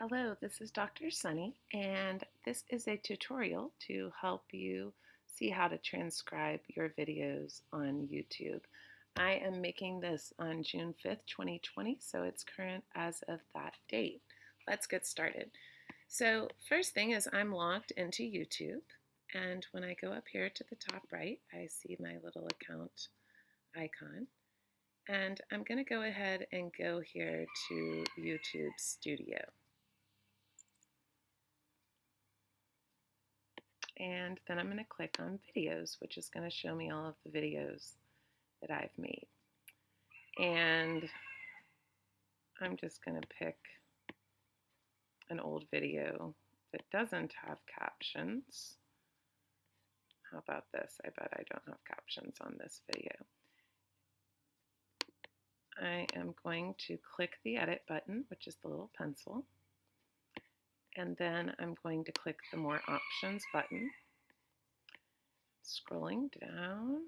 Hello, this is Dr. Sunny, and this is a tutorial to help you see how to transcribe your videos on YouTube. I am making this on June 5th, 2020, so it's current as of that date. Let's get started. So first thing is I'm logged into YouTube, and when I go up here to the top right, I see my little account icon. And I'm going to go ahead and go here to YouTube Studio. And then I'm going to click on videos, which is going to show me all of the videos that I've made. And I'm just going to pick an old video that doesn't have captions. How about this? I bet I don't have captions on this video. I am going to click the edit button, which is the little pencil and then I'm going to click the More Options button. Scrolling down.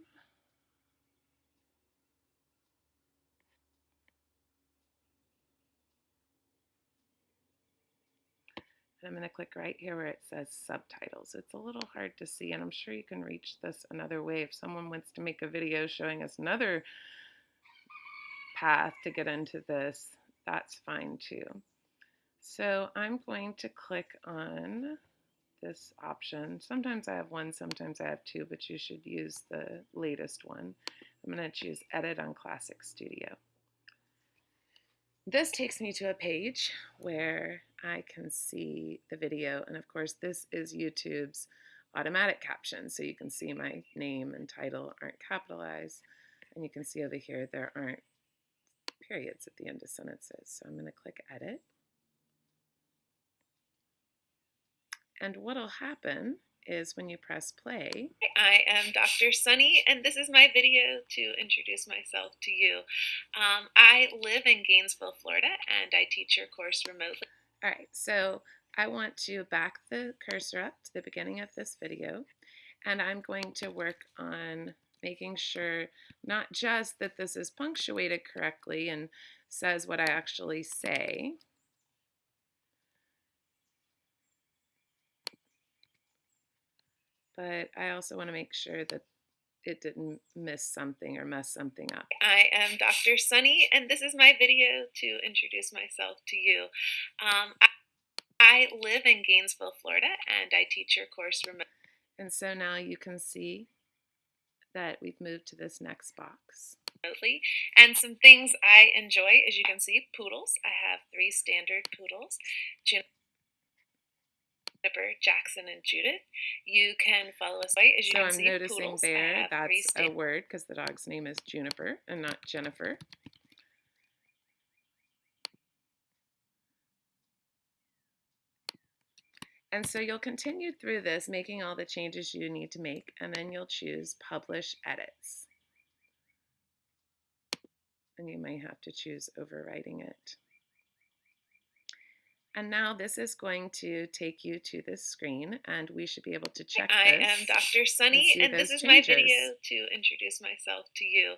And I'm going to click right here where it says subtitles. It's a little hard to see, and I'm sure you can reach this another way. If someone wants to make a video showing us another path to get into this, that's fine too. So I'm going to click on this option. Sometimes I have one, sometimes I have two, but you should use the latest one. I'm going to choose Edit on Classic Studio. This takes me to a page where I can see the video, and of course this is YouTube's automatic caption, so you can see my name and title aren't capitalized, and you can see over here there aren't periods at the end of sentences. So I'm going to click Edit. And what'll happen is when you press play. I am Dr. Sunny, and this is my video to introduce myself to you. Um, I live in Gainesville, Florida, and I teach your course remotely. All right, so I want to back the cursor up to the beginning of this video, and I'm going to work on making sure not just that this is punctuated correctly and says what I actually say, but I also want to make sure that it didn't miss something or mess something up. I am Dr. Sunny, and this is my video to introduce myself to you. Um, I, I live in Gainesville, Florida, and I teach your course remotely. And so now you can see that we've moved to this next box. And some things I enjoy, as you can see, poodles. I have three standard poodles. Juniper, Jackson, and Judith. You can follow us right as you so can I'm see. noticing poodles. there that's a word because the dog's name is Juniper and not Jennifer. And so you'll continue through this, making all the changes you need to make, and then you'll choose Publish Edits. And you may have to choose overwriting it. And now this is going to take you to this screen and we should be able to check I am Dr. Sunny and, and this is changes. my video to introduce myself to you.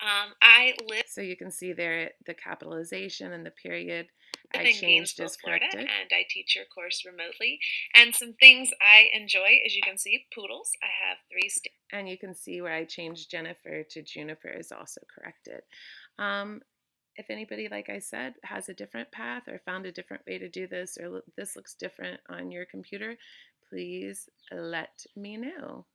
Um, I live So you can see there the capitalization and the period I changed is corrected. and I teach your course remotely. And some things I enjoy, as you can see, poodles. I have three And you can see where I changed Jennifer to Juniper is also corrected. Um, if anybody, like I said, has a different path or found a different way to do this or this looks different on your computer, please let me know.